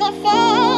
benefit.